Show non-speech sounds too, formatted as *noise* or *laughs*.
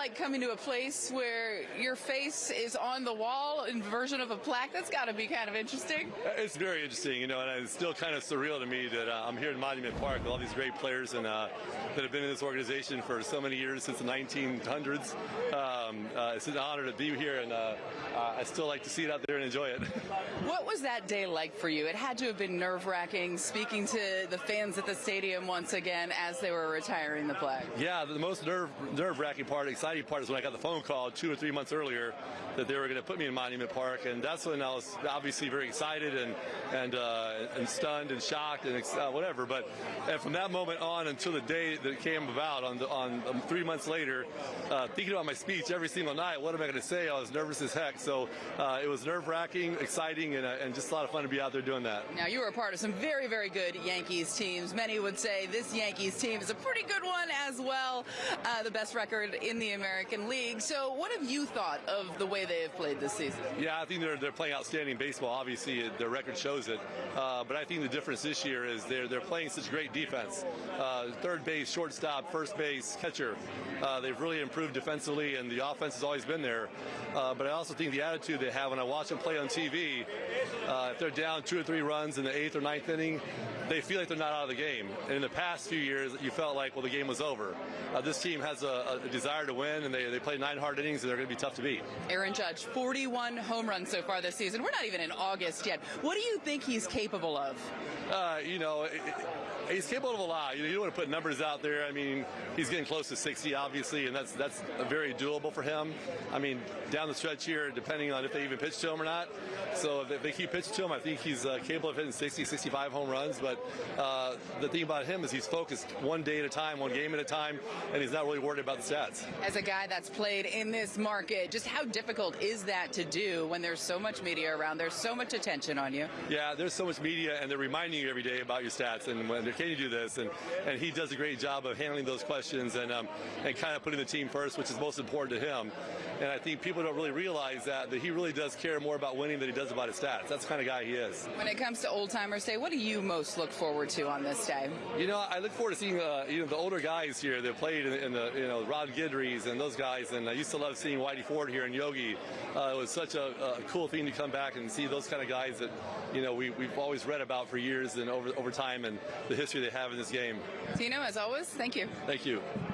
like coming to a place where your face is on the wall in version of a plaque? That's got to be kind of interesting. It's very interesting, you know, and it's still kind of surreal to me that uh, I'm here in Monument Park with all these great players and uh, that have been in this organization for so many years since the 1900s. Um, uh, it's an honor to be here, and uh, I still like to see it out there and enjoy it. *laughs* What was that day like for you? It had to have been nerve wracking speaking to the fans at the stadium once again as they were retiring the flag. Yeah, the most nerve nerve wracking part, exciting part is when I got the phone call two or three months earlier that they were going to put me in Monument Park, and that's when I was obviously very excited and and uh, and stunned and shocked and uh, whatever. But and from that moment on until the day that it came about on the, on um, three months later, uh, thinking about my speech every single night, what am I going to say? I was nervous as heck. So uh, it was nerve wracking, exciting, and, uh, and just a lot of fun to be out there doing that. Now, you were a part of some very, very good Yankees teams. Many would say this Yankees team is a pretty good one as well, uh, the best record in the American League. So, what have you thought of the way they have played this season? Yeah, I think they're, they're playing outstanding baseball. Obviously, their record shows it. Uh, but I think the difference this year is they're, they're playing such great defense. Uh, third base, shortstop, first base, catcher. Uh, they've really improved defensively, and the offense has always been there. Uh, but I also think the attitude they have when I watch them play on TV, uh, if they're down two or three runs in the eighth or ninth inning, they feel like they're not out of the game. And in the past few years, you felt like, well, the game was over. Uh, this team has a, a, desire to win, and they, they play nine hard innings, and they're going to be tough to beat. Aaron Judge, 41 home runs so far this season. We're not even in August yet. What do you think he's capable of? Uh, you know, it, he's capable of a lot. You, know, you don't want to put numbers out there. I mean, he's getting close to 60, obviously, and that's that's very doable for him. I mean, down the stretch here, depending on if they even pitch to him or not. So if they keep pitching to him, I think he's uh, capable of hitting 60, 65 home runs. But uh, the thing about him is he's focused one day at a time, one game at a time, and he's not really worried about the stats. As a guy that's played in this market, just how difficult is that to do when there's so much media around, there's so much attention on you? Yeah, there's so much media, and they're reminding you every day about your stats and when can you do this, and and he does a great job of handling those questions and um, and kind of putting the team first, which is most important to him. And I think people don't really realize that that he really does care more about winning than he does about his stats. That's the kind of guy he is. When it comes to Old Timers Day, what do you most look forward to on this day? You know, I look forward to seeing uh, you know the older guys here that played in, in, the you know Ron Guidry's and those guys, and I used to love seeing Whitey Ford here and Yogi. Uh, it was such a, a, cool thing to come back and see those kind of guys that you know we, we've always read about for years and over over time and the history they have in this game. Tino, as always, thank you. Thank you.